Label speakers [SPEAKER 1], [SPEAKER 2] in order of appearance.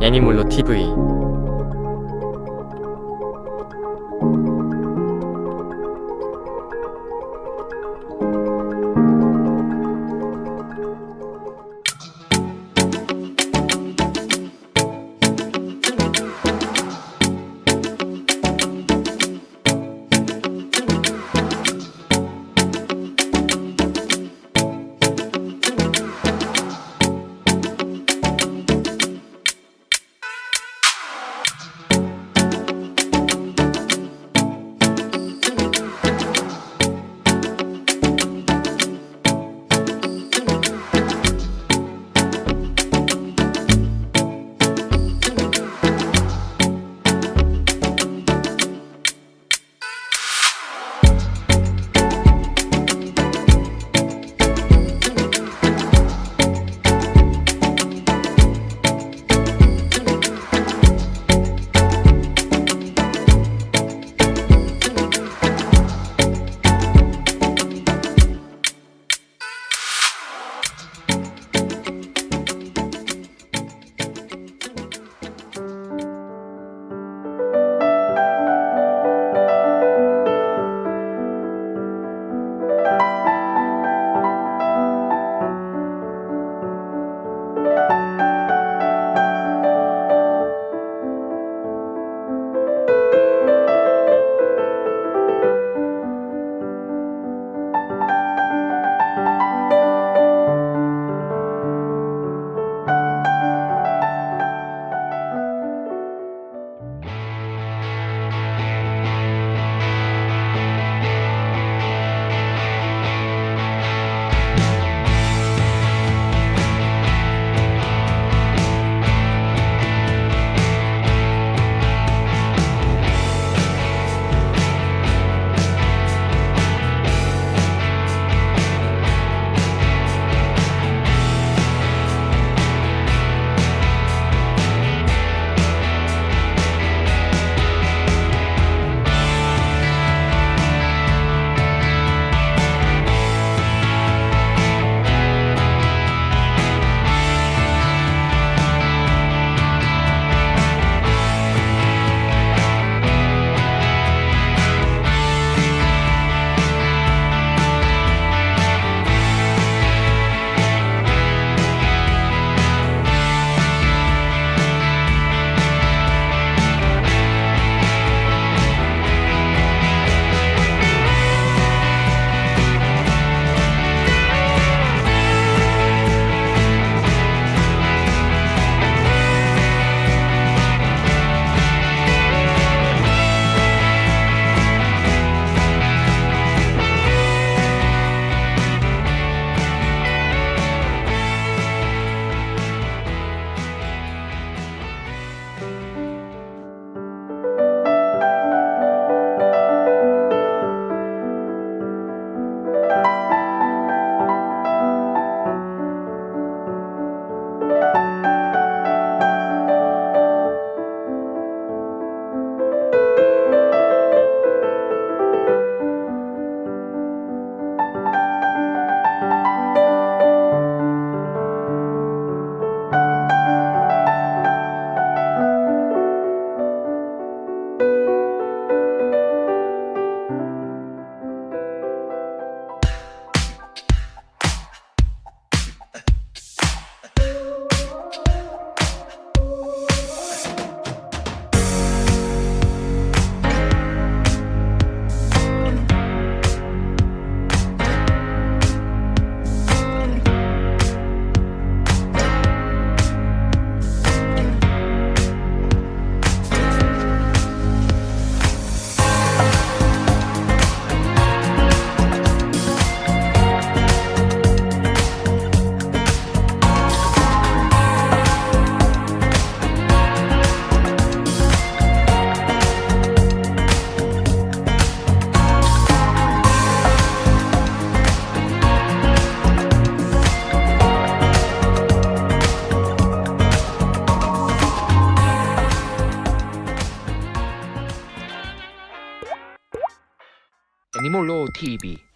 [SPEAKER 1] 애니몰로 TV
[SPEAKER 2] 니몰로 TV